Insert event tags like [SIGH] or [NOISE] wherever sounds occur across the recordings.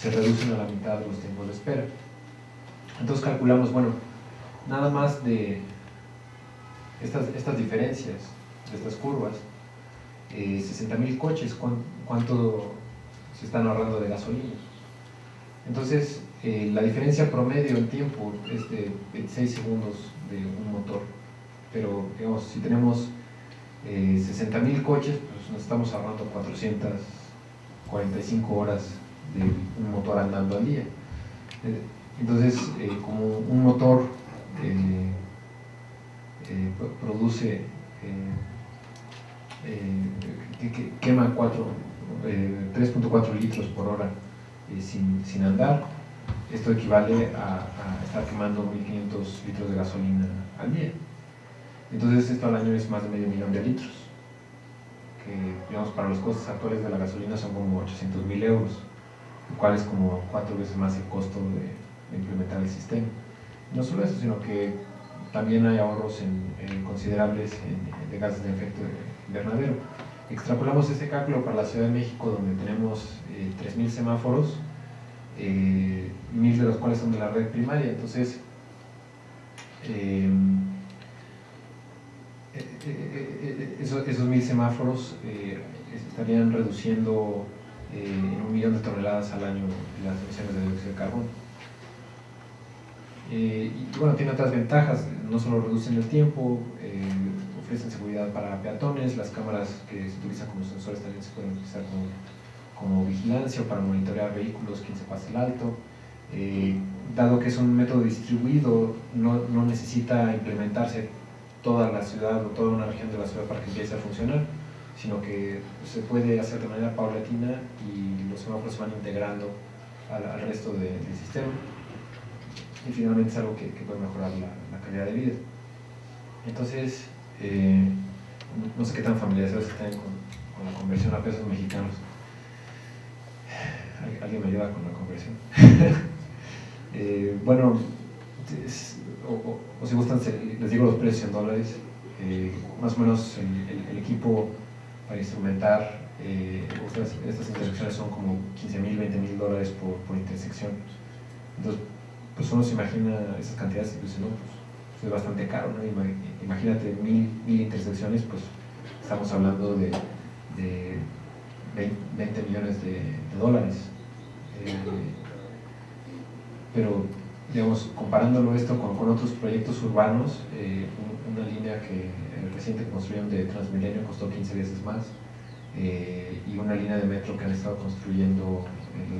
se reducen a la mitad los tiempos de espera. Entonces calculamos, bueno, nada más de estas, estas diferencias, de estas curvas, eh, 60.000 coches, ¿cuánto se están ahorrando de gasolina? Entonces, eh, la diferencia promedio en tiempo es de 26 segundos de un motor, pero digamos, si tenemos eh, 60.000 coches, pues nos estamos ahorrando 445 horas de un motor andando al día. Eh, entonces, eh, como un motor eh, produce, que, quema 3.4 litros por hora sin, sin, andar, esto equivale a, a estar quemando 1.500 litros de gasolina al día. Entonces esto al año es más de medio millón de litros, que digamos para los costos actuales de la gasolina son como 800 mil euros, lo cual es como cuatro veces más el costo de, implementar el sistema. No solo eso, sino que también hay ahorros en, considerables de gases de efecto invernadero. Extrapolamos este cálculo para la Ciudad de México, donde tenemos eh, 3.000 semáforos, eh, mil de los cuales son de la red primaria, entonces eh, eh, eh, eh, esos, mil semáforos estarían reduciendo en un millón de toneladas al año las emisiones de dióxido de carbono. y bueno, tiene otras ventajas, no solo reducen el tiempo, ofrecen seguridad para peatones, las cámaras que se utilizan como sensores también se pueden utilizar como, como vigilancia o para monitorear vehículos, quien se pase el alto. dado que es un método distribuido, no, no necesita implementarse toda la ciudad o toda una región de la ciudad para que empiece a funcionar, sino que se puede hacer de manera paulatina y los semáforos se van integrando al, resto del sistema y finalmente es algo que, puede mejorar la, calidad de vida. Entonces, eh, no sé qué tan familiarizados están con, la conversión a pesos mexicanos. ¿Alguien me ayuda con la conversión? [LAUGHS] eh, bueno, o, si gustan, les digo los precios en dólares, eh, más o menos el, equipo para instrumentar eh, estas, intersecciones son como 15 mil, 20 mil dólares por, intersección. Entonces, pues uno se imagina esas cantidades y dice, no, pues es bastante caro, ¿no? Imagínate mil, mil intersecciones, pues estamos hablando de, 20 millones de, dólares. Eh, pero digamos, comparándolo esto con, otros proyectos urbanos, eh, una línea que el reciente que construyeron de Transmilenio costó 15 veces más eh, y una línea de metro que han estado construyendo,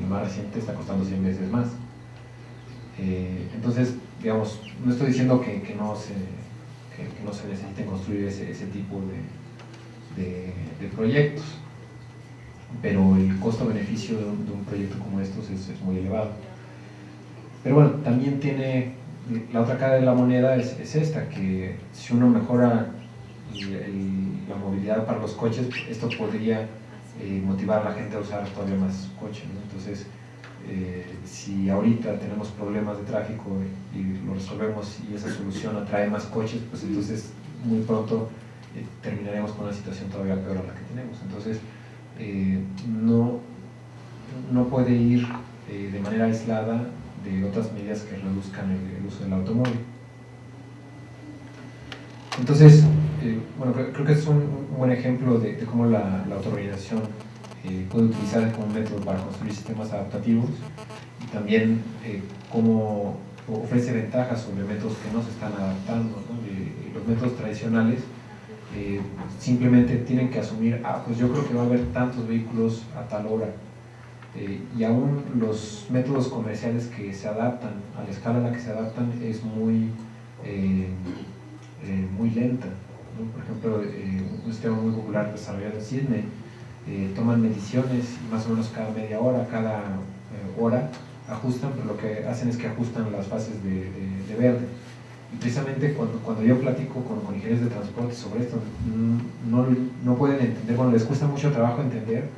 el más reciente, está costando 100 veces más. Eh, entonces, digamos, no estoy diciendo que, no, se, que, no se necesiten construir ese, ese tipo de, de, proyectos, pero el costo-beneficio de, un proyecto como estos es, es muy elevado. Pero bueno, también tiene, la otra cara de la moneda es, esta, que si uno mejora la movilidad para los coches, esto podría eh, motivar a la gente a usar todavía más coches. Entonces, eh, si ahorita tenemos problemas de tráfico y lo resolvemos y esa solución atrae más coches, pues entonces muy pronto eh, terminaremos con una situación todavía peor a la que tenemos. Entonces, no, no puede ir de manera aislada de otras medidas que reduzcan el, uso del automóvil. Entonces, eh, bueno, creo, que es un, buen ejemplo de, cómo la, la eh, puede utilizarse como método para construir sistemas adaptativos y también eh, cómo ofrece ventajas sobre métodos que no se están adaptando. los métodos tradicionales simplemente tienen que asumir, ah, pues yo creo que va a haber tantos vehículos a tal hora, eh, y aún los métodos comerciales que se adaptan, a la escala a la que se adaptan, es muy, eh, eh, muy lenta. Por ejemplo, un sistema muy popular desarrollado en Sydney, toman mediciones más o menos cada media hora, cada hora, ajustan, pero lo que hacen es que ajustan las fases de, de, verde. Y precisamente cuando, cuando yo platico con, con, ingenieros de transporte sobre esto, no, no pueden entender, bueno, les cuesta mucho trabajo entender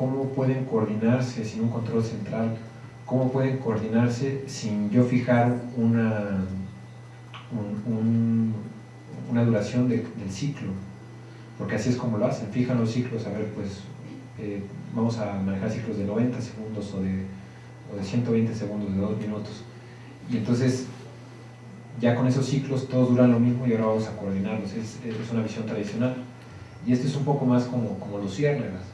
cómo pueden coordinarse sin un control central, cómo pueden coordinarse sin yo fijar una, una duración del ciclo, porque así es como lo hacen, fijan los ciclos, a ver, pues eh, vamos a manejar ciclos de 90 segundos o de, o de 120 segundos, de 2 minutos. Y entonces ya con esos ciclos todos duran lo mismo y ahora vamos a coordinarlos. Es, es una visión tradicional. Y este es un poco más como, como los ciérnagas.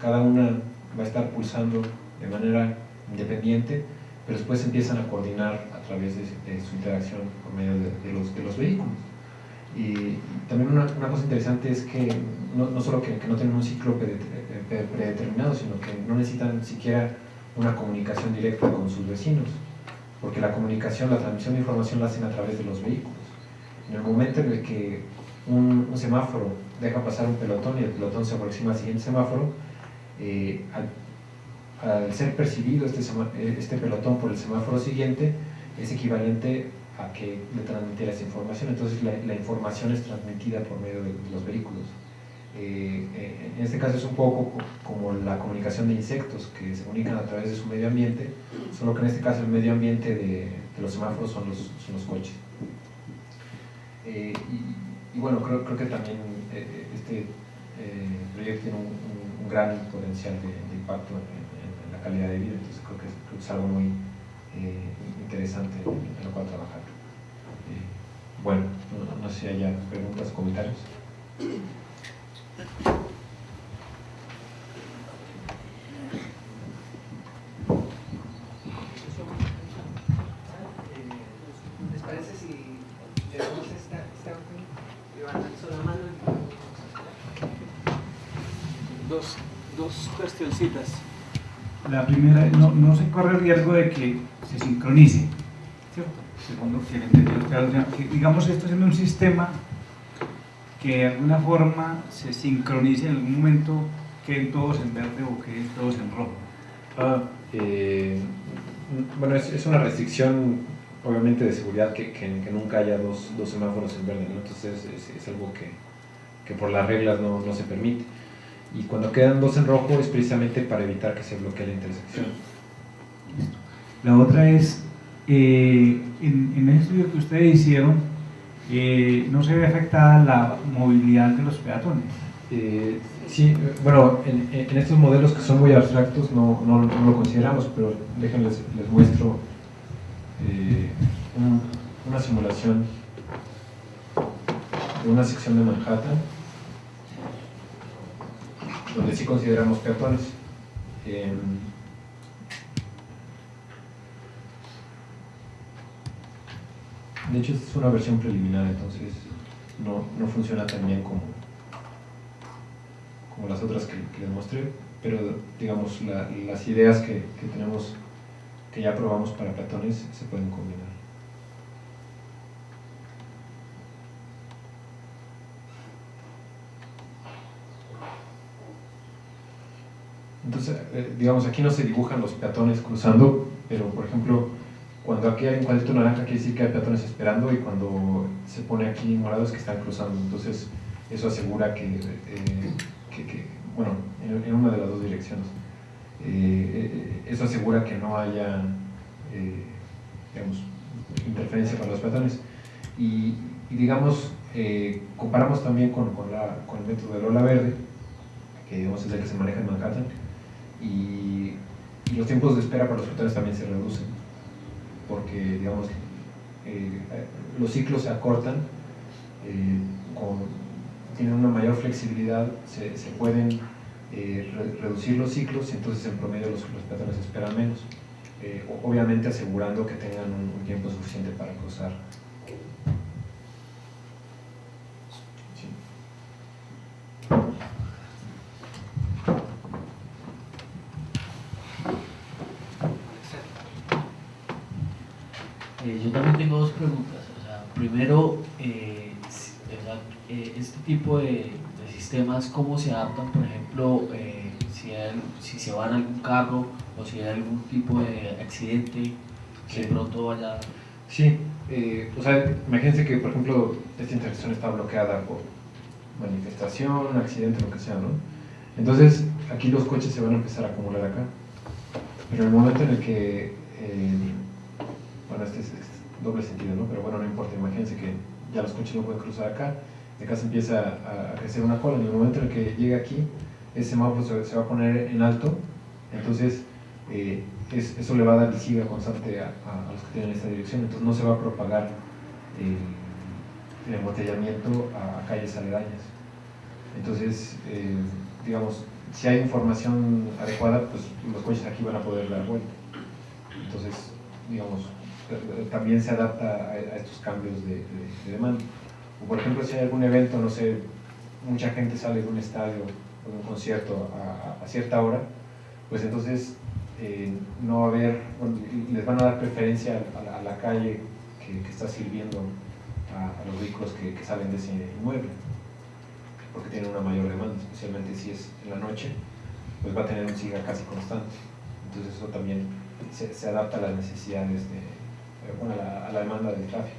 Cada una va a estar pulsando de manera independiente, pero después empiezan a coordinar a través de, su interacción por medio de, los, de los, vehículos. Y, también una, una, cosa interesante es que no, no solo que, que, no tienen un ciclo predeterminado, sino que no necesitan siquiera una comunicación directa con sus vecinos porque la comunicación, la transmisión de información la hacen a través de los vehículos. En el momento en el que un, semáforo deja pasar un pelotón y el pelotón se aproxima al siguiente semáforo, eh, al, ser percibido este, eh, este, pelotón por el semáforo siguiente, es equivalente a que le transmitiera esa información. Entonces la, información es transmitida por medio de los vehículos. Eh, eh, en este caso es un poco como la comunicación de insectos que se comunican a través de su medio ambiente, solo que en este caso el medio ambiente de, los semáforos son los, son los coches. Y, bueno, creo, creo que también este proyecto tiene un, gran potencial de, impacto en, la calidad de vida, entonces creo que es, algo muy interesante en, lo cual trabajar. bueno, no, no sé si haya preguntas comentarios. ¿Les parece si llevamos esta, esta la mano? Dos, cuestioncitas. La primera, no, no se corre el riesgo de que se sincronice, ¿cierto? Segundo, que, digamos esto es en un sistema que de alguna forma se sincronice en algún momento, queden todos en verde o queden todos en rojo. Ah, eh, bueno, es, una restricción obviamente de seguridad que, que, nunca haya dos, dos, semáforos en verde, entonces es, algo que, que, por las reglas no, no, se permite. Y cuando quedan dos en rojo es precisamente para evitar que se bloquee la intersección. La otra es, eh, en, en el estudio que ustedes hicieron, eh, no se ve afectada la movilidad de los peatones. Eh, sí, bueno, en, estos modelos que son muy abstractos no, no, lo consideramos, pero déjenles les muestro eh, una simulación de una sección de Manhattan donde sí consideramos peatones. Em, De hecho, es una versión preliminar, entonces no, no funciona tan bien como, como las otras que, les mostré, pero digamos, las ideas que, que, tenemos, que ya probamos para peatones, se pueden combinar. Entonces, eh, digamos, aquí no se dibujan los peatones cruzando, pero por ejemplo, cuando aquí hay un cuadrito naranja quiere decir que hay peatones esperando y cuando se pone aquí morado es que están cruzando. Entonces eso asegura que, eh, bueno, en, una de las dos direcciones. Eh, eso asegura que no haya, digamos, interferencia con los peatones. Y, digamos, comparamos también con, el método de Lola Verde, que digamos es el que se maneja en Manhattan, y, los tiempos de espera para los peatones también se reducen porque digamos, eh, los ciclos se acortan, eh, tienen una mayor flexibilidad, se, pueden eh, reducir los ciclos y entonces en promedio los, los peatones esperan menos, obviamente asegurando que tengan un tiempo suficiente para cruzar yo también tengo dos preguntas. O sea, primero, eh, eh, este tipo de, sistemas, ¿cómo se adaptan, por ejemplo, eh, si, si se va en algún carro o si hay algún tipo de accidente que de pronto vaya... Sí, o sea, imagínense que, por ejemplo, esta intersección está bloqueada por manifestación, accidente, lo que sea, ¿no? Entonces, aquí los coches se van a empezar a acumular acá. Pero en el momento en el que bueno, este es, doble sentido, ¿no? Pero bueno, no importa, imagínense que ya los coches no pueden cruzar acá, acá se empieza a, crecer una cola, en el momento en el que llega aquí, ese semáforo se, va a poner en alto, entonces eh, es- eso le va a dar visibilidad constante a, los que tienen esta dirección, entonces no se va a propagar el, el embotellamiento a, calles aledañas. Entonces, eh, digamos, si hay información adecuada, pues los coches aquí van a poder dar vuelta. Entonces, digamos, también se adapta a, estos cambios de, de- de demanda. O por ejemplo, si hay algún evento, no sé, mucha gente sale de un estadio o de un concierto a, cierta hora, pues entonces eh, no va a haber, les van a dar preferencia a la, calle que, está sirviendo a, los vehículos que, salen de ese inmueble, porque tienen una mayor demanda, especialmente si es en la noche, pues va a tener un SIGA casi constante. Entonces eso también se, adapta a las necesidades de, eh, bueno, a la, a la demanda del tráfico.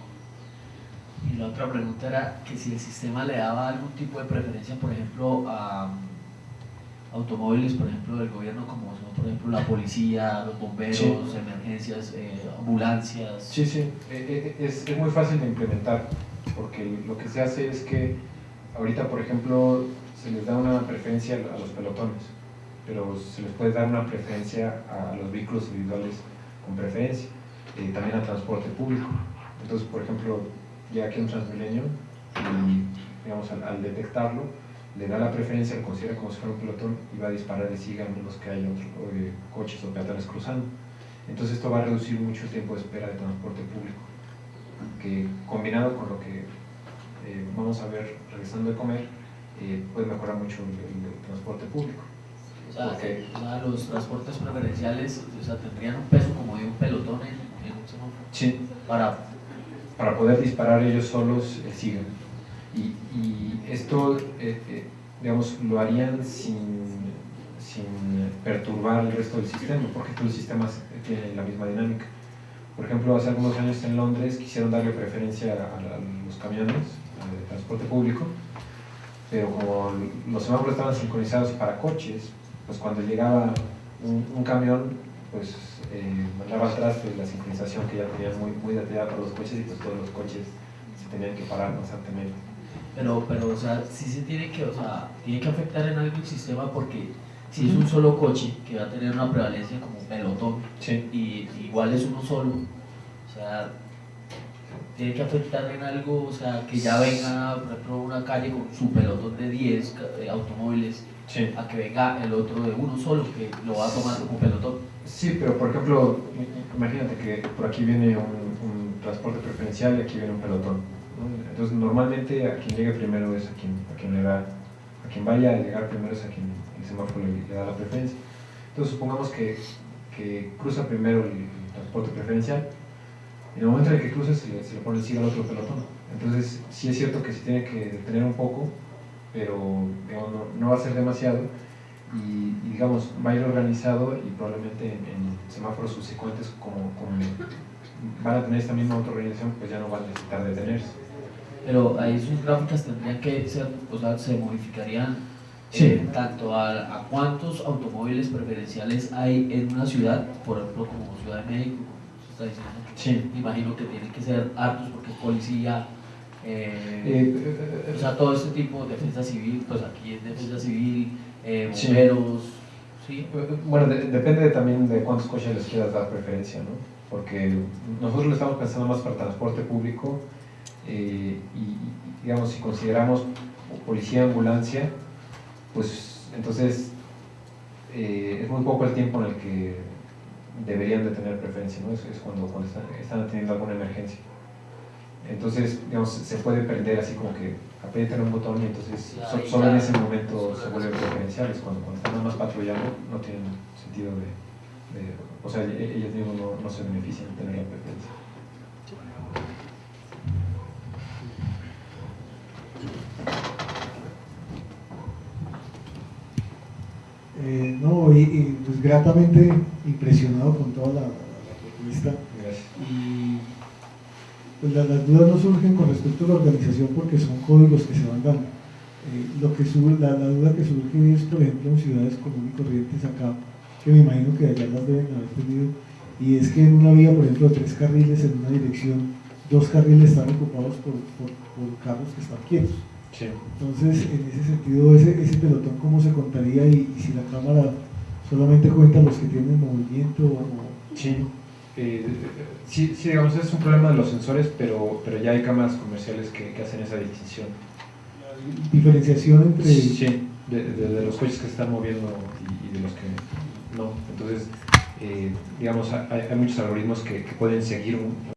Y la otra pregunta era que si el sistema le daba algún tipo de preferencia, por ejemplo, a mm, automóviles, por ejemplo, del gobierno, como son, por ejemplo, la policía, los bomberos, Sí. emergencias, eh, ambulancias. Sí, sí, eh, eh, es, es muy fácil de implementar, porque lo que se hace es que ahorita, por ejemplo, se les da una preferencia a los pelotones, pero se les puede dar una preferencia a los vehículos individuales con preferencia, eh, también al transporte público. Entonces, por ejemplo, llega aquí un Transmilenio y, digamos, al, al detectarlo, le da la preferencia, lo considera como si fuera un pelotón y va a disparar de siga a menos que haya otros eh, coches o peatones cruzando. Entonces esto va a reducir mucho el tiempo de espera de transporte público, que combinado con lo que eh, vamos a ver regresando de comer, eh, puede mejorar mucho el, el- el transporte público. O sea, Porque- o sea, los transportes preferenciales o sea, tendrían un peso como de un pelotón en, Sí, para para poder disparar ellos solos el SIGA. Y, esto, eh, eh, digamos, lo harían sin, sin perturbar el resto del sistema, porque todos los sistemas tienen la misma dinámica. Por ejemplo, hace algunos años en Londres quisieron darle preferencia a, a los camiones de transporte público, pero como los semáforos estaban sincronizados para coches, pues cuando llegaba un, un camión, pues eh, mandaba atrás de la sincronización que ya tenían muy, muy detallada para los coches y pues todos los coches se tenían que parar constantemente. Pero, pero, o sea, sí se tiene que, o sea, tiene que afectar en algo el sistema porque si es un solo coche que va a tener una prevalencia como pelotón Sí. y igual es uno solo, o sea, tiene que afectar en algo, o sea, que ya venga, por ejemplo, una calle con su pelotón de 10 ca- eh, automóviles Sí. a que venga el otro de uno solo que lo va a tomar como pelotón. Sí, pero por ejemplo, imagínate que por aquí viene un, un transporte preferencial y aquí viene un pelotón. ¿no? Entonces, normalmente a quien llegue primero es a quien, a quien le da, a quien vaya a llegar primero es a quien el semáforo le, le da la preferencia. Entonces, supongamos que, que cruza primero el, el transporte preferencial. En el momento en el que cruza, se le, se le pone el al otro pelotón. Entonces, sí es cierto que se tiene que detener un poco, pero digamos, no, no va a ser demasiado y, y, digamos va a ir organizado y probablemente en, en semáforos subsecuentes como, como van a tener esta misma autorganización pues ya no van a necesitar detenerse. Pero ahí sus gráficas tendrían que ser, o sea, se modificarían Sí. eh, tanto a, a cuántos automóviles preferenciales hay en una ciudad, por ejemplo, como Ciudad de México, como se está diciendo. Sí. Imagino que tienen que ser hartos porque es policía, eh, Eh, o sea, todo este tipo de defensa civil, pues aquí es defensa civil, eh, Sí. bomberos, ¿sí? bueno, de- depende también de cuántos coches les quieras dar preferencia, ¿no? Porque nosotros lo estamos pensando más para transporte público eh, y, y, digamos, si consideramos policía, ambulancia, pues entonces eh, es muy poco el tiempo en el que deberían de tener preferencia, ¿no? Es, es cuando, cuando están, están teniendo alguna emergencia. Entonces, digamos, se puede perder así como que aprietan un botón y entonces so- solo en ese momento se vuelven preferenciales. Cuando, cuando están nada más patrullando no tienen sentido de, de- o sea, e- ellos mismos no, no se benefician de tener la preferencia. Eh, no, y, y, pues gratamente impresionado con toda la, la- la propuesta Gracias. y pues la- las dudas no surgen con respecto a la organización porque son códigos que se van dando. Eh, lo que sur- la, la duda que surge es, por ejemplo, en ciudades comunes y corrientes acá, que me imagino que allá las deben haber tenido, y es que en una vía, por ejemplo, de tres carriles en una dirección, dos carriles están ocupados por, por, por carros que están quietos. Sí. Entonces, en ese sentido, ese, ese pelotón, ¿cómo se contaría? Y, y si la cámara solamente cuenta los que tienen movimiento o... Sí. Eh, sí, sí, digamos, es un problema de los sensores, pero, pero ya hay cámaras comerciales que, que hacen esa distinción. La diferenciación entre... Sí, de, de- de los coches que se están moviendo y, y de los que no. Entonces, eh, digamos, hay, hay muchos algoritmos que, que pueden seguir un,